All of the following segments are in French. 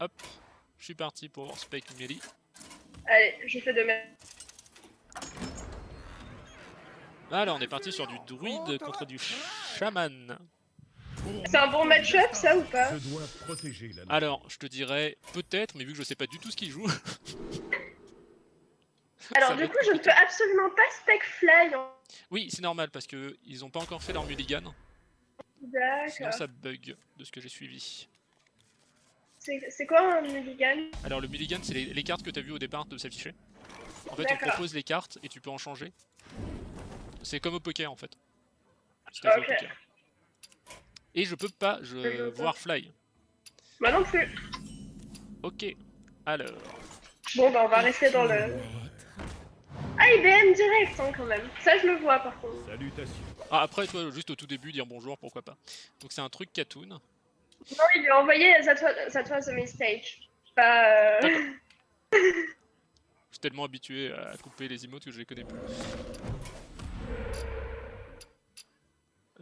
Hop, je suis parti pour Spec Melee. Allez, je fais de même. Alors, on est parti sur du druide contre du chaman. C'est un bon match-up, ça ou pas? Je dois protéger la Alors, je te dirais peut-être, mais vu que je sais pas du tout ce qu'il joue. Alors, ça du coup, je ne peux absolument pas spec fly. hein. Oui, c'est normal parce que ils ont pas encore fait leur mulligan. Sinon, D'accord. ça bug de ce que j'ai suivi. C'est quoi un mulligan? Alors, le mulligan, c'est les, les cartes que tu as vues au départ de s'afficher. En fait, on propose les cartes et tu peux en changer. C'est comme au poker en fait. Si t'as joué au Ok. poker. Et je peux pas je Je peux pas. voir fly. Moi non plus. Ok. Alors. Bon, bah, on va rester dans le. Ah, IBM direct, hein, quand même. Ça, je le vois, par contre. Salutations. Ah, après, toi, juste au tout début, dire bonjour, pourquoi pas. Donc, c'est un truc Katoon. Non, il lui a envoyé That was, that was a mistake. Pas. euh, Je suis tellement habitué à couper les emotes que je les connais plus.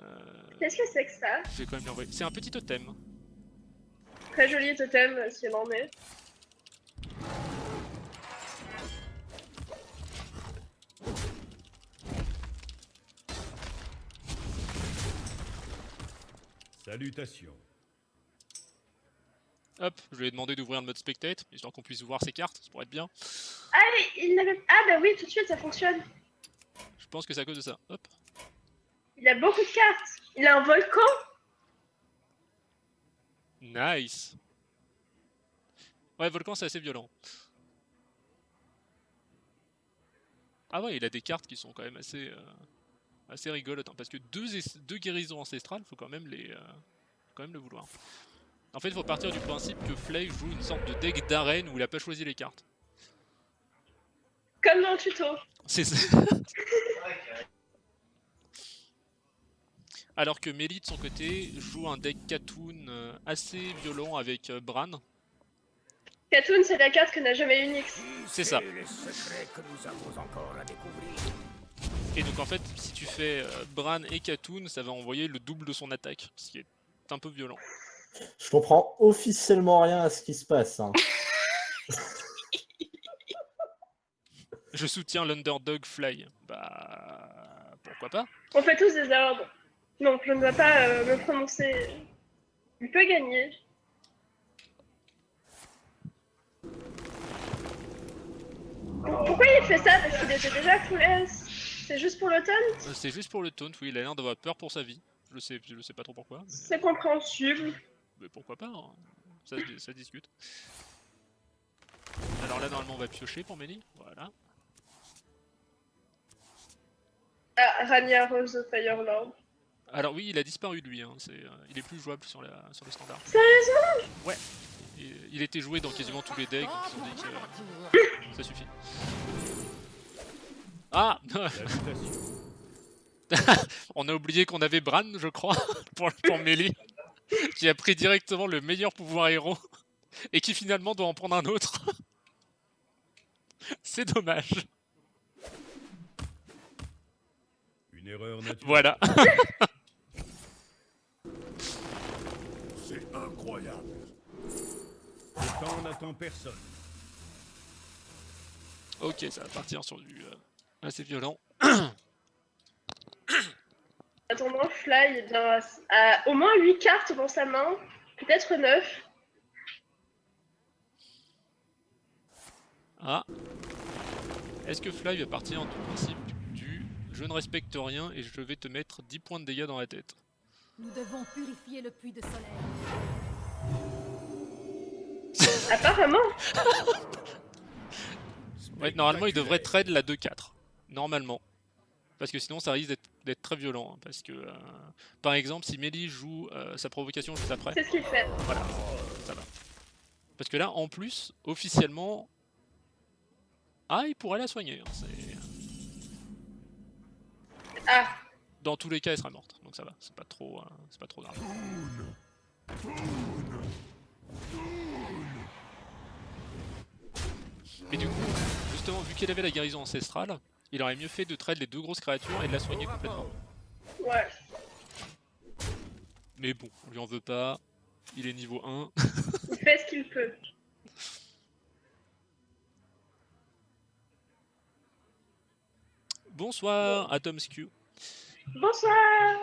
Euh, Qu'est-ce que c'est que ça? je vais quand même l'envoyer. C'est un petit totem. Très joli totem, s'il en est. Salutations. Hop, je lui ai demandé d'ouvrir le mode spectate, histoire qu'on puisse voir ses cartes, ça pourrait être bien. Ah, il n'avait. Ah, bah oui, tout de suite, ça fonctionne. Je pense que c'est à cause de ça. Hop. Il a beaucoup de cartes. Il a un volcan. Nice. Ouais, Volcan, c'est assez violent. Ah ouais, il a des cartes qui sont quand même assez, euh, assez rigolotes. hein, parce que deux, deux guérisons ancestrales, faut quand même les, euh, faut quand même le vouloir. En fait, il faut partir du principe que Flay joue une sorte de deck d'arène où il a pas choisi les cartes. Comme dans le tuto. C'est ça. Alors que Melee de son côté joue un deck Katoon euh, assez violent avec euh, Bran. Katoon, c'est la carte que n'a jamais Unix. C'est ça. Et donc en fait, si tu fais euh, Bran et Katoon, ça va envoyer le double de son attaque, ce qui est un peu violent. Je comprends officiellement rien à ce qui se passe. hein. Je soutiens l'underdog Fly. Bah pourquoi pas On fait tous des ordres. Donc, je ne vais pas euh, me prononcer. Il peut gagner. Pourquoi il fait ça? Parce qu'il était déjà full S. C'est juste pour l'automne? Euh, C'est juste pour le taunt, oui, il a l'air d'avoir peur pour sa vie. Je sais, je sais pas trop pourquoi, mais, C'est compréhensible. Mais pourquoi pas, hein. ça, discute. Alors là normalement on va piocher pour Melee, voilà. Ah, Rania Rose the Firelord. Alors oui, il a disparu lui, hein. c'est, euh, il est plus jouable sur, la, sur le standard. Sérieusement? Ouais, il, il était joué dans quasiment tous les decks, donc ils ont dit que euh, ça suffit. Ah. On a oublié qu'on avait Bran, je crois, pour, pour Melee, qui a pris directement le meilleur pouvoir héros, et qui finalement doit en prendre un autre. C'est dommage. Une erreur naturelle. Voilà. C'est incroyable. Le temps n'attend personne. ok, ça va partir sur du euh, assez violent. Attendant, Fly eh bien, a au moins 8 cartes dans sa main. Peut-être 9. Ah. Est-ce que Fly va partir du principe du je ne respecte rien et je vais te mettre 10 points de dégâts dans la tête Nous devons purifier le puits de soleil. Apparemment. Ouais, normalement il devrait trade la 2-4. Normalement. Parce que sinon ça risque d'être- très violent. hein, parce que, euh, par exemple, si Melee joue euh, sa provocation juste après, C'est ce qu'il fait. voilà, ça va. Parce que là, en plus, officiellement... Ah, il pourrait la soigner. hein, Ah, Dans tous les cas, elle sera morte. Donc ça va, c'est pas trop, euh, c'est pas trop grave. Et du coup, justement, vu qu'elle avait la guérison ancestrale, il aurait mieux fait de trade les deux grosses créatures et de la soigner complètement. ouais. Mais bon, on lui en veut pas. Il est niveau 1. Il fait ce qu'il peut. Bonsoir, Atom's Q. Bonsoir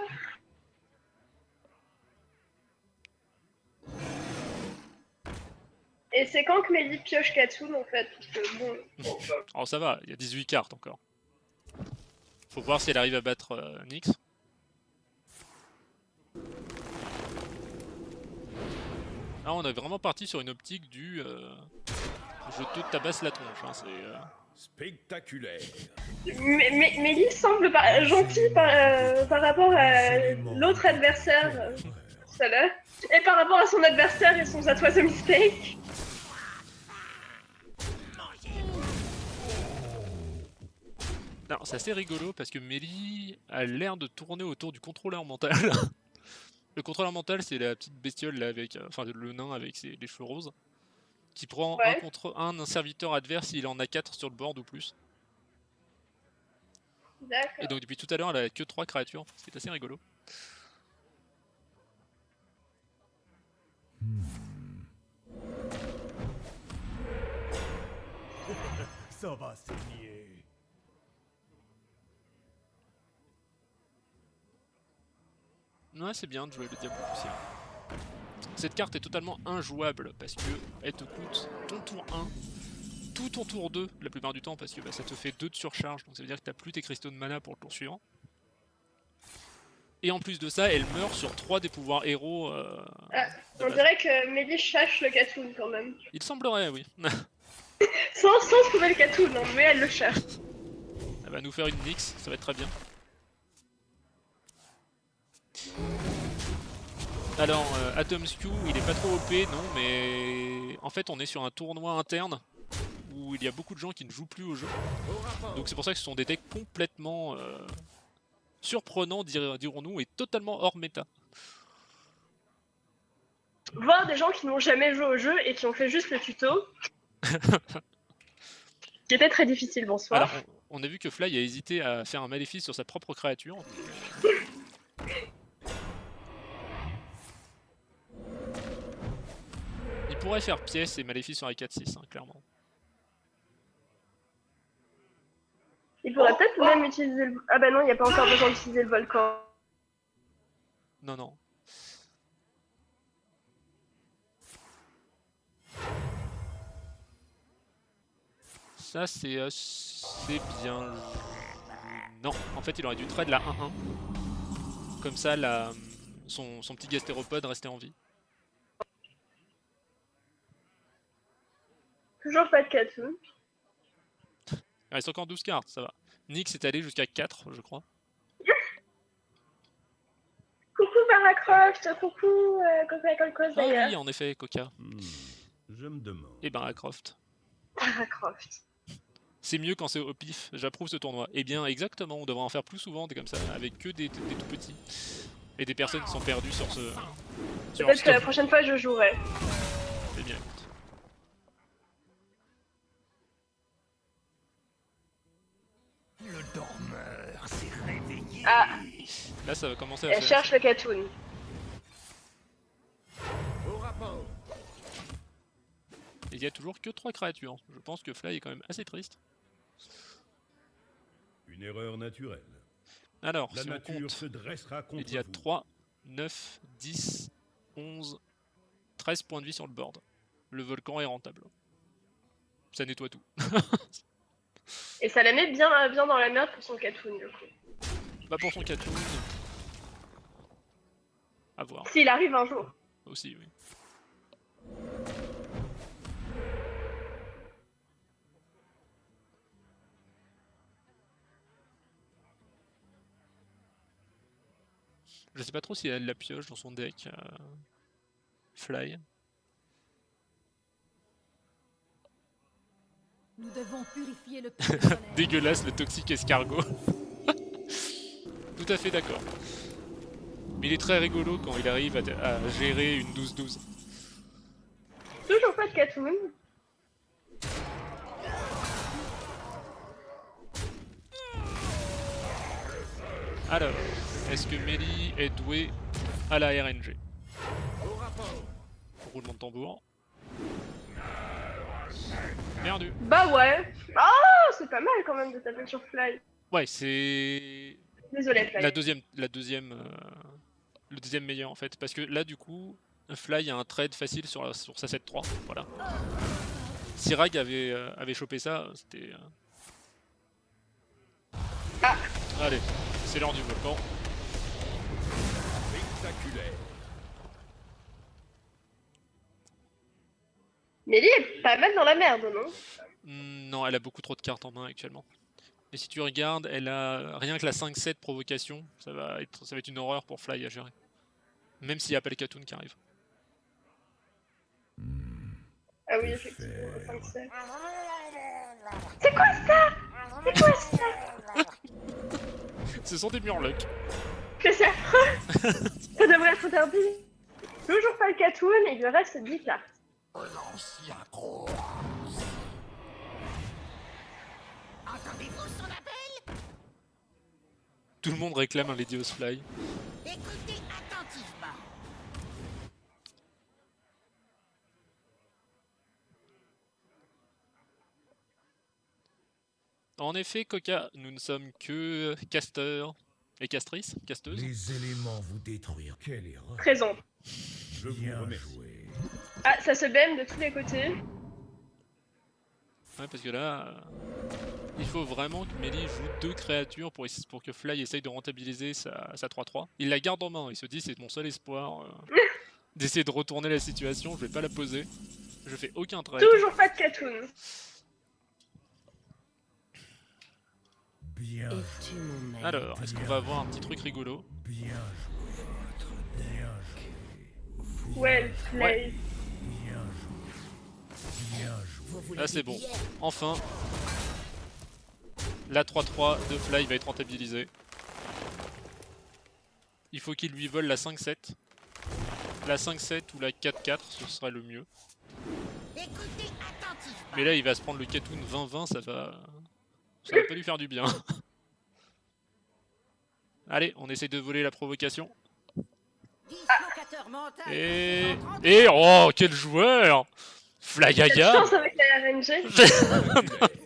Et c'est quand que Melly pioche Katoon en fait? Parce que bon. Oh ça va, il y a 18 cartes encore. Faut voir si elle arrive à battre euh, Nyx. Là on est vraiment parti sur une optique du... euh, je te tabasse la tronche. Hein, c'est, euh, Spectaculaire. Mais, mais, Melly semble par- gentille par, euh, par rapport à l'autre adversaire euh, tout à l'heure. Et par rapport à son adversaire et son That was a mistake. C'est assez rigolo parce que Mélie a l'air de tourner autour du contrôleur mental. le contrôleur mental, c'est la petite bestiole là avec, euh, enfin le nain avec ses, les cheveux roses, qui prend un contre un, un serviteur adverse s'il en a 4 sur le board ou plus. Et donc depuis tout à l'heure, elle a que 3 créatures, ce qui est assez rigolo. Ça va. Ouais, c'est bien de jouer le diable poussière. Cette carte est totalement injouable parce que elle te coûte ton tour 1, tout ton tour 2 la plupart du temps parce que bah, ça te fait 2 de surcharge, donc ça veut dire que t'as plus tes cristaux de mana pour le tour suivant. Et en plus de ça, elle meurt sur 3 des pouvoirs héros. euh, Ah, On dirait que Melly chasse le Katoon quand même. Il semblerait, oui. Sans, sans trouver le Katoon, hein, mais elle le cherche. Elle va nous faire une Nyx, ça va être très bien. Alors, euh, Atom's Q, il est pas trop OP, non, mais en fait, on est sur un tournoi interne où il y a beaucoup de gens qui ne jouent plus au jeu. Donc c'est pour ça que ce sont des decks complètement euh, surprenants, dir- dirons-nous, et totalement hors méta. Voir des gens qui n'ont jamais joué au jeu et qui ont fait juste le tuto. qui était très difficile, bonsoir. Alors, on a vu que Fly a hésité à faire un maléfice sur sa propre créature. pourrait faire pièce et maléfice sur les 4-6, hein, clairement. Il pourrait peut-être même utiliser le... Ah bah non, il n'y a pas encore besoin d'utiliser le volcan. Non, non. Ça, c'est euh, c'est bien. Non, en fait, il aurait dû trade la 1-1. Comme ça, la, son, son petit gastéropode restait en vie. Toujours pas de Katoon. Il reste encore 12 cartes, ça va. Nyx est allé jusqu'à 4, je crois. Coucou Baracroft, coucou euh, Coca Cola Ah d'ailleurs. oui, en effet, Coca. Hmm, Je me demande. Et ben, Croft. Baracroft. C'est mieux quand c'est au pif, j'approuve ce tournoi. Eh bien, exactement, on devrait en faire plus souvent des comme ça, avec que des, des tout petits. Et des personnes qui sont perdues sur ce. Peut-être que la prochaine fois je jouerai. Là, ça va commencer à elle faire. cherche le Katoon. Au rapport. Et Il y a toujours que 3 créatures. Je pense que Fly est quand même assez triste. Une erreur naturelle. Alors, La si on nature compte, se dressera contre il y a vous. 3, 9, 10, 11, 13 points de vie sur le board. Le volcan est rentable. Ça nettoie tout. Et ça la met bien, bien dans la merde pour son Katoon du coup. Pas pour son Katoon. À voir S'il arrive un jour. aussi, oui. Je sais pas trop si elle la pioche dans son deck. euh, Fly. Nous devons purifier le. Dégueulasse le toxique escargot. Tout à fait d'accord. Mais il est très rigolo quand il arrive à, à gérer une 12-12. Toujours pas de Katoon. Alors, est-ce que Melly est douée à la RNG roulement de tambour. Perdu. Bah ouais. Ah, c'est pas mal quand même de taper sur Fly. Ouais, c'est Désolé, Fly. la deuxième, la deuxième, euh, le deuxième meilleur en fait, parce que là du coup, Fly a un trade facile sur, la- sur sa 7-3, voilà. Si Rag avait, euh, avait chopé ça, c'était... euh, Ah. Allez, c'est l'heure du volcan. Spectaculaire. Melly est pas mal dans la merde, non? Hmm, non, elle a beaucoup trop de cartes en main actuellement. Et si tu regardes, elle a rien que la 5-7 provocation, ça va, être, ça va être une horreur pour Fly à gérer. Même s'il n'y a pas les Katoon qui arrivent. Ah oui, effectivement, 5 7. C'est quoi ça? C'est quoi ça? Ce sont des murlocs. Que c'est affreux Ça devrait être interdit. Toujours pas le Katoon, et il lui reste 10 cartes. L'ancien gros. Entendez-vous Tout le monde réclame un Lady Fly. Écoutez attentivement. En effet, Coca, nous ne sommes que casteurs et castrices, casteuses. Les éléments vous détruire. Quelle erreur. Présent. Je vous Bien remercie. joué. Ah, ça se bème de tous les côtés. Ouais, parce que là, euh, il faut vraiment que Melee joue deux créatures pour, que Fly essaye de rentabiliser sa sa 3-3. Il la garde en main, il se dit c'est mon seul espoir euh, d'essayer de retourner la situation, je vais pas la poser. Je fais aucun trade. Toujours pas de Katoon. Bien Alors, est-ce qu'on va avoir un petit truc rigolo? Bien joué. Well played. Bien joué. Bien joué. Vous voulez Là c'est des bon. Enfin, la 3-3 de Fly va être rentabilisée. Il faut qu'il lui vole la 5-7. La 5-7 ou la 4-4, ce serait le mieux. Mais là, il va se prendre le Katoon 20-20, ça va... Ça va pas lui faire du bien. Allez, on essaye de voler la provocation. Et... Et... Oh, quel joueur Flagaga chance avec la RNG.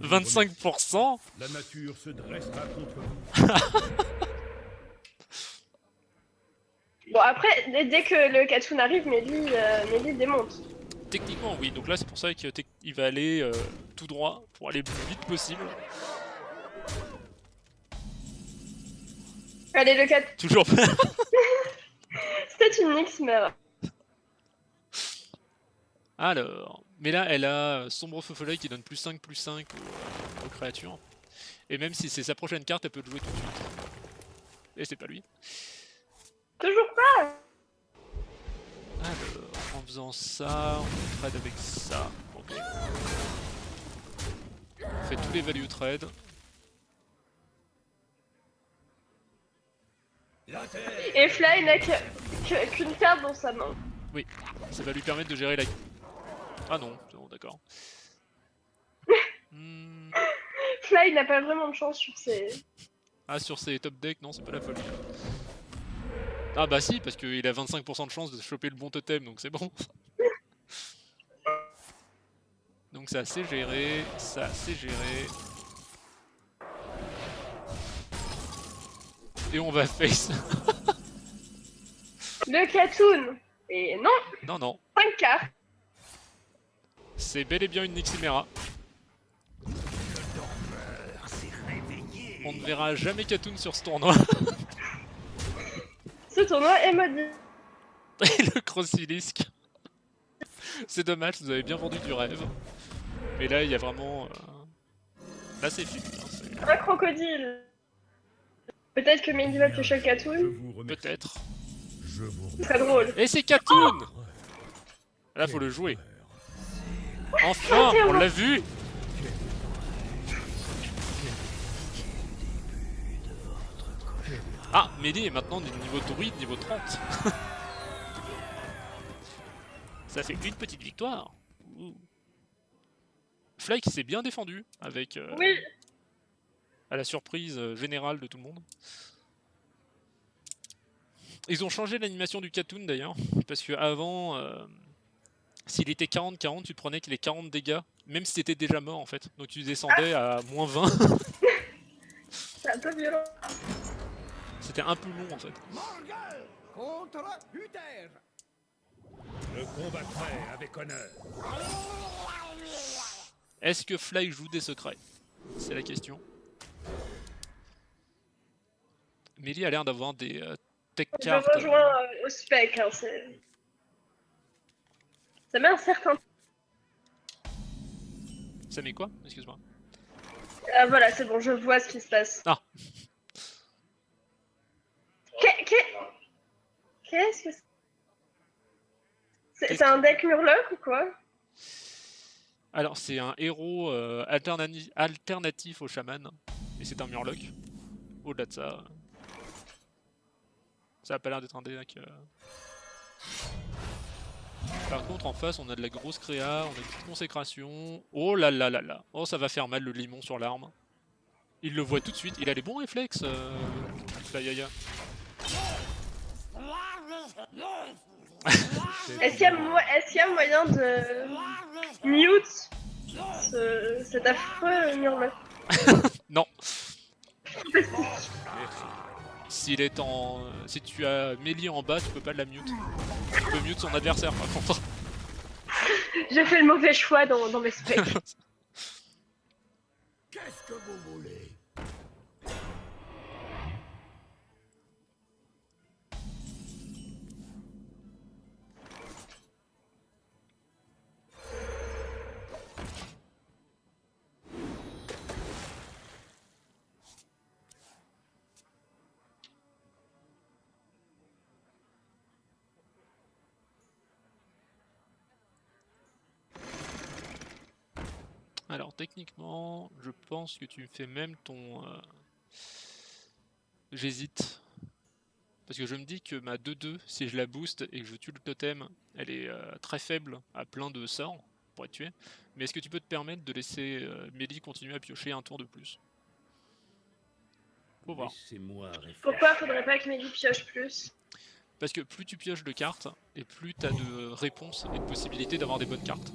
25% La nature se dressera contre vous. Bon, après, dès, dès que le Katoon arrive, Melly, euh, Melly démonte. Techniquement, oui. Donc là, c'est pour ça qu'il va aller euh, tout droit pour aller le plus vite possible. Allez, le Katoon. Toujours pas. C'était une Nix, mais. Alors, mais là, elle a Sombre Feu Follet qui donne plus 5, plus 5 aux, euh, aux créatures. Et même si c'est sa prochaine carte, elle peut le jouer tout de suite. Et c'est pas lui. Toujours pas Alors, en faisant ça, on trade avec ça. Ok. On fait tous les value trades. Et Fly n'a qu'une carte dans sa main. Ça va lui permettre de gérer la... Ah non, bon, d'accord. Hmm, Fly n'a pas vraiment de chance sur ses. Ah, sur ses top decks, non, c'est pas la folie. Ah bah si, parce qu'il a 25% de chance de choper le bon totem, donc c'est bon. Donc ça c'est géré, ça c'est géré. Et on va face. Le Katoon Et non, non, non, 5 cartes c'est bel et bien une Niximera. On ne verra jamais Katoon sur ce tournoi. Ce tournoi est maudit. Et le Crossilisk. C'est dommage, vous avez bien vendu du rêve. Mais là, il y a vraiment... euh, Là, c'est fini. hein, Un crocodile. Peut-être que piocher le Je Katoon. Peut-être. Drôle. Et c'est Katoon Là, faut le jouer. Enfin, on l'a vu Ah, Mehdi est maintenant du niveau druide, niveau 30. Ça fait une petite victoire. Fly qui s'est bien défendu avec euh, Oui, à la surprise euh, générale de tout le monde. Ils ont changé l'animation du Katoon d'ailleurs, parce que avant, euh, s'il était 40-40, tu prenais que les 40 dégâts, même si t'étais déjà mort en fait. Donc tu descendais à moins 20, C'est un peu violent. c'était un peu long en fait. Morgul contre Uther. Je combattrai avec honneur. Est-ce que Fly joue des secrets? C'est la question. Mélie a l'air d'avoir des euh, tech Je cards. rejoins euh, au spec. Hein, c'est- ça met un certain. Ça met quoi? Excuse-moi. Ah voilà, c'est bon, je vois ce qui se passe. Ah. Qu'est- qu'est- Qu'est-ce que c'est? C'est un deck Murloc ou quoi? Alors, c'est un héros euh, alternatif au chaman, et c'est un murloc. Au-delà de ça, euh, ça a pas l'air d'être un deck. euh. Par contre, en face, on a de la grosse créa, on a une petite consécration. Oh là là là là, oh ça va faire mal le limon sur l'arme. Il le voit tout de suite, il a les bons réflexes, euh... Flyaya. Est-ce qu'il y, a mo- est-ce qu'il y a moyen de mute ce- cet affreux Murloc Non. S'il est en, si tu as Mélie en bas, tu peux pas la mute. Tu peux mute son adversaire par contre. J'ai fait le mauvais choix dans, dans mes specs. Qu'est-ce que vous voulez Alors techniquement, je pense que tu me fais même ton... euh, J'hésite. Parce que je me dis que ma 2-2, si je la booste et que je tue le totem, elle est euh, très faible à plein de sorts pour être tuée. Mais est-ce que tu peux te permettre de laisser euh, Mélie continuer à piocher un tour de plus? Faut voir. Pourquoi faudrait pas que Meggy pioche plus? Parce que plus tu pioches de cartes, et plus tu as de réponses et de possibilités d'avoir des bonnes cartes.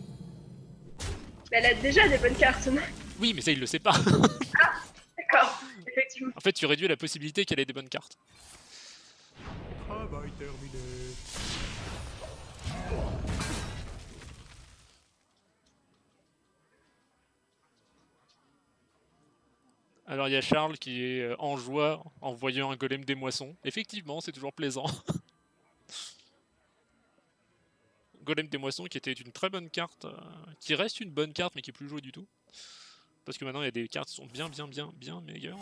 Mais Elle a déjà des bonnes cartes, non Oui, mais ça, il le sait pas. D'accord, effectivement. en fait, tu réduis la possibilité qu'elle ait des bonnes cartes. Travail terminé. Alors il y a Charles qui est euh, en joie en voyant un golem des moissons. Effectivement, c'est toujours plaisant. golem des moissons qui était une très bonne carte, euh, qui reste une bonne carte mais qui est plus jouée du tout. Parce que maintenant il y a des cartes qui sont bien bien bien bien meilleures.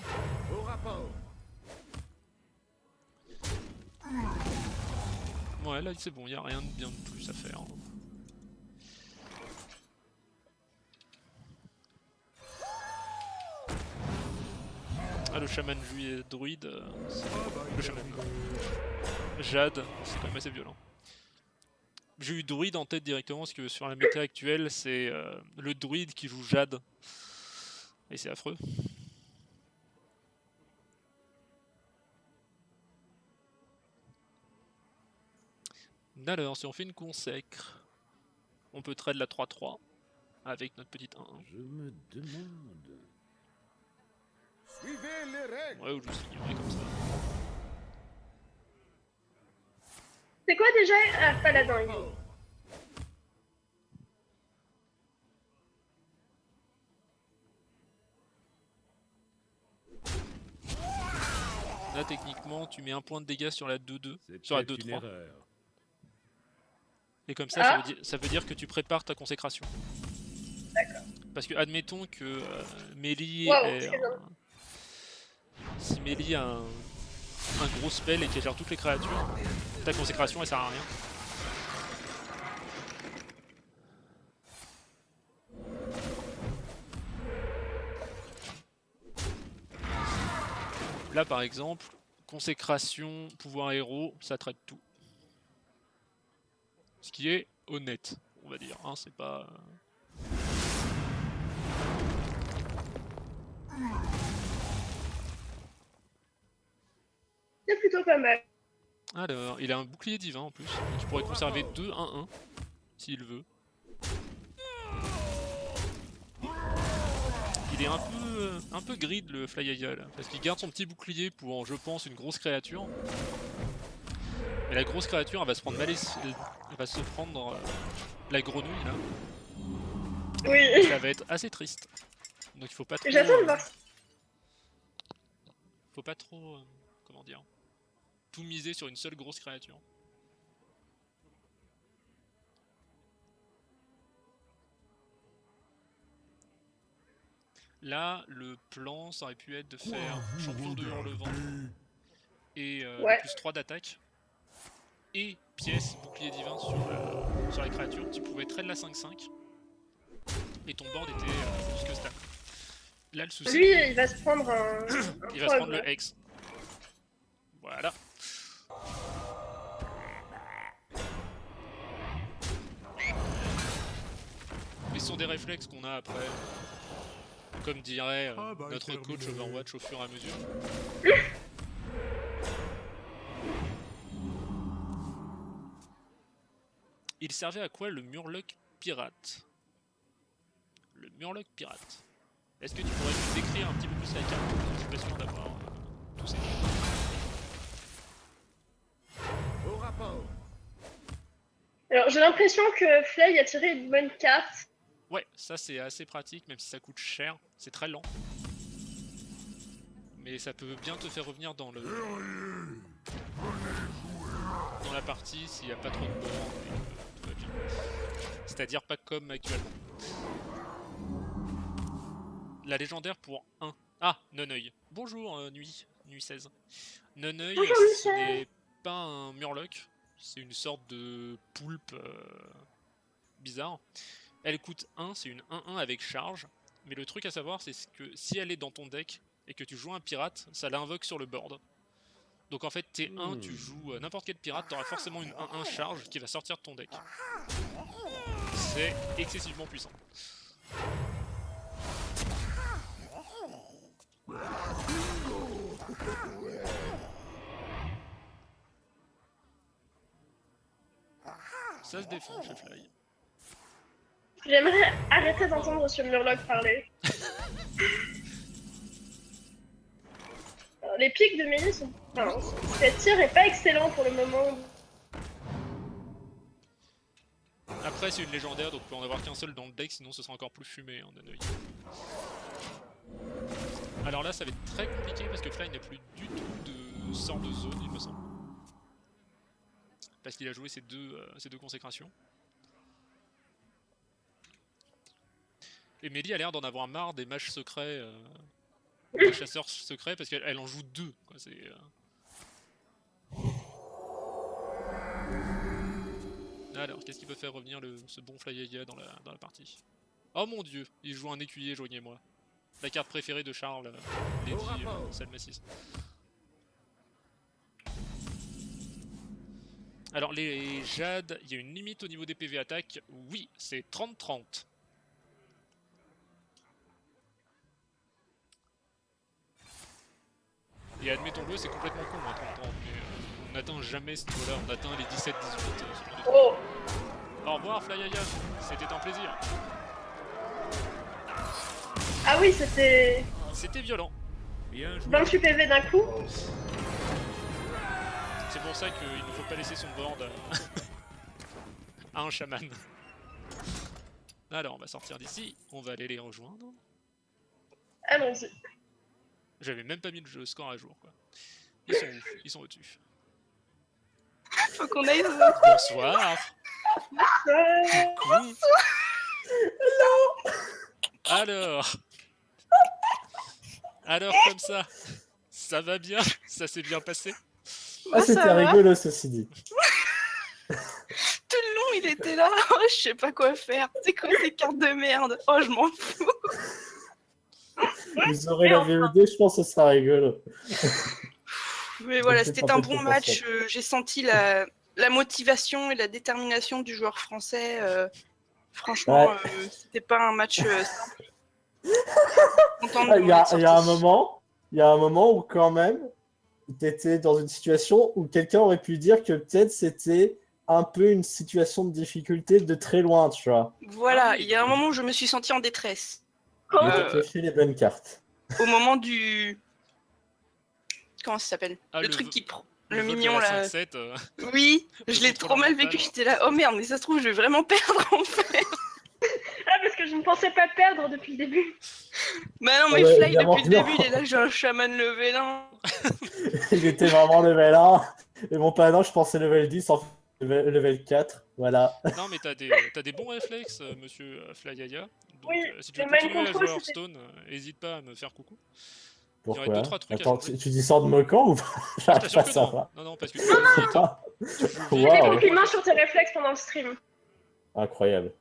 Au rapport. Ouais là c'est bon, il n'y a rien de bien de plus à faire. Ah le chaman juillet druide, euh, c'est- le chaman. Jade, c'est quand même assez violent. J'ai eu druide en tête directement parce que sur la méta actuelle c'est euh, le druide qui joue Jade. Et c'est affreux. Alors, si on fait une consacre, on peut trade la 3-3 avec notre petite 1-1. Je me demande. Suivez les règles. Ouais, ou juste ignorer comme ça. C'est quoi déjà Ah, paladin, il est. Là, techniquement, tu mets un point de dégâts sur la 2-2, C'est sur la peut-être une 2-3. erreur. Et comme ça, ça, Ah. veut dire, ça veut dire que tu prépares ta consécration. Parce que, admettons que euh, Mélie Wow, bien. un- Si Mélie a un... un gros spell et qu'elle gère toutes les créatures, ta consécration elle sert à rien. Là par exemple, consécration, pouvoir héros, ça traite tout. Ce qui est honnête, on va dire. Hein, c'est pas. Plutôt pas mal. Alors, il a un bouclier divin en plus. Donc il pourrait conserver 2 1-1 s'il veut. Il est un peu, euh, un peu grid le Flyaya là, parce qu'il garde son petit bouclier pour, je pense, une grosse créature. Mais la grosse créature, elle va se prendre mal, elle va se prendre euh, la grenouille là. Oui. Ça va être assez triste. Donc il faut pas trop. J'attends de euh, voir. faut pas trop, euh, comment dire, tout miser sur une seule grosse créature. Là, le plan, ça aurait pu être de faire champion de hurlevent et euh, Ouais. plus 3 d'attaque. Et pièce, bouclier divin sur la, sur la créature. Tu pouvais trade la 5-5. Et ton board était euh, plus que stable. Là, le souci, Lui, il va se prendre un. un il va se prendre le Hex. Voilà. Sont des réflexes qu'on a après. Comme dirait euh, Ah bah, notre terminé. coach Overwatch au fur et à mesure. Il servait à quoi le Murloc pirate? Le Murloc pirate. Est-ce que tu pourrais nous décrire un petit peu plus la carte Je suis pas sûr d'avoir euh, tous ces Au rapport. Alors, j'ai l'impression que Flay a tiré une bonne carte. Ouais, ça c'est assez pratique, même si ça coûte cher. C'est très lent. Mais ça peut bien te faire revenir dans le dans la partie s'il n'y a pas trop de que tout va bien. C'est-à-dire pas comme actuellement. La légendaire pour 1. Ah, Noneuil. Bonjour, euh, Nuit. Nuit 16. Noneuil, ce n'est pas un murloc? C'est une sorte de poulpe euh, bizarre. Elle coûte 1, c'est une 1-1 avec charge. Mais le truc à savoir, c'est que si elle est dans ton deck et que tu joues un pirate, ça l'invoque sur le board. Donc en fait, t'es 1, tu joues euh, n'importe quel pirate, t'auras forcément une 1-1 charge qui va sortir de ton deck. C'est excessivement puissant. Ça se défend chez Fly. J'aimerais arrêter d'entendre ce Murloc parler. Alors, les pics de Mélie sont. Enfin, cette tir est pas excellent pour le moment. Après, c'est une légendaire, donc on peut en avoir qu'un seul dans le deck, sinon ce sera encore plus fumé, hein, Nanoï. Alors là, ça va être très compliqué parce que Fly n'a plus du tout de sort de zone, il me semble. Parce qu'il a joué ses deux, euh, ses deux consécrations. Et Mélie a l'air d'en avoir marre des mages secrets, euh, des chasseurs secrets, parce qu'elle elle en joue deux. Quoi, euh, Alors, qu'est-ce qui peut faire revenir le, ce bon Flyaya dans la, dans la partie? Oh mon dieu, il joue un écuyer, joignez-moi. La carte préférée de Charles, euh, Lady euh, Salma 6. Alors, les Jade, il y a une limite au niveau des PV attaque. Oui, c'est 30-30. Et admettons-le, c'est complètement con, hein, 30-30, mais euh, on n'atteint jamais ce niveau-là, on atteint les 17-18. euh. Oh Au revoir Flyaya, c'était un plaisir. Ah oui, c'était C'était violent. Bien joué. 28 PV d'un coup. C'est pour ça qu'il ne faut pas laisser son board à un chaman. Alors, on va sortir d'ici, on va aller les rejoindre. Allons-y. J'avais même pas mis le jeu score à jour, quoi. Ils sont Ils sont au-dessus. Faut qu'on aille. Bonsoir Euh, Coucou Alors Alors, comme ça, ça va bien? Ça s'est bien passé? Ah, c'était rigolo, ceci dit. Tout le long, il était là. Oh, je sais pas quoi faire. C'est quoi ces cartes de merde? Oh, je m'en fous. Vous aurez la VOD, je pense que ce sera rigolo. Mais voilà, c'était un bon match. euh, J'ai senti la, la motivation et la détermination du joueur français. euh, franchement, Ouais. euh, c'était pas un match euh, simple. Il y, a, être il y a un moment, il y a un moment où quand même, t'étais dans une situation où quelqu'un aurait pu dire que peut-être c'était un peu une situation de difficulté de très loin, tu vois. Voilà, il y a un moment où je me suis sentie en détresse. Quand Euh, les bonnes cartes. Au moment du. Comment ça s'appelle? Ah, Le le truc qui prend. Le mignon là. 5-7, euh, Oui, je l'ai trop mal vécu. J'étais là, oh merde, mais ça se trouve, je vais vraiment perdre en fait. Ah, parce que je ne pensais pas perdre depuis le début. Bah non, mais Ah ouais, Fly depuis le que non. début, il est là, j'ai un chaman level 1. Il était vraiment level 1. Et mon padin, je pensais level 10, en fait, level, level 4. Voilà. Non, mais t'as des, t'as des bons réflexes, euh, monsieur euh, Flyaya. Donc, Oui, euh, si tu veux continuer à jouer à c'était- Hearthstone, euh, hésite pas à me faire coucou. Pourquoi deux, trois trucs à Attends, changer. tu, tu dis ça en te moquant ou pas Je à que non. savoir. Non, non, parce que tu. Ah, Tu Wow. Des et- compliments sur tes réflexes pendant le stream. Incroyable.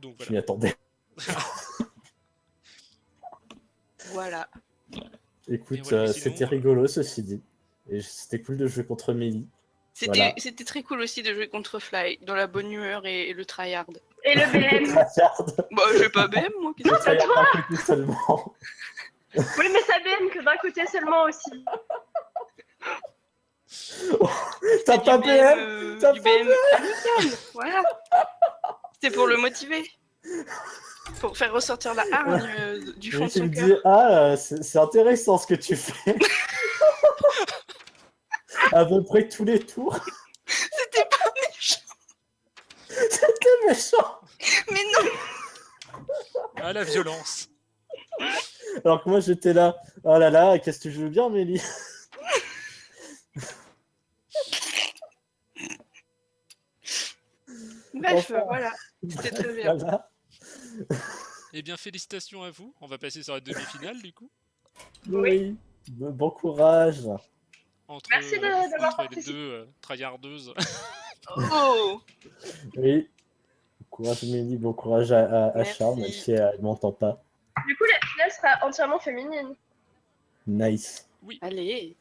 Donc Je voilà. m'y attendais. Voilà. Écoute, voilà, euh, c'était euh, rigolo ceci dit. Et c'était cool de jouer contre Mélie. C'était Voilà. c'était très cool aussi de jouer contre Fly, dans la bonne humeur et, et le tryhard. Et le BM. Bah, j'ai pas BM, moi. a d'un côté seulement. oui, mais ça BM que d'un côté seulement aussi. T'as c'est pas PM euh, T'as pas BM Voilà. C'était pour le motiver. Pour faire ressortir la hargne euh, du fond de tu son cœur. dis, ah, c'est c'est intéressant ce que tu fais. à peu près tous les tours. C'était pas méchant. C'était méchant. Mais non. Ah, la violence. Alors que moi j'étais là, oh là là, qu'est-ce que tu joues bien, Mélie Bref, Enfin. voilà. C'était très bien. Voilà. Eh bien, félicitations à vous. On va passer sur la demi-finale, du coup. Oui. Bon bon courage. Entre, Merci de- d'avoir entre les deux euh, tryhardeuses. Oh Oui. Bon courage, Mélie, bon courage à, à, à Merci. Charles, même si elle m'entend pas. Du coup, la finale sera entièrement féminine. Nice. Allez.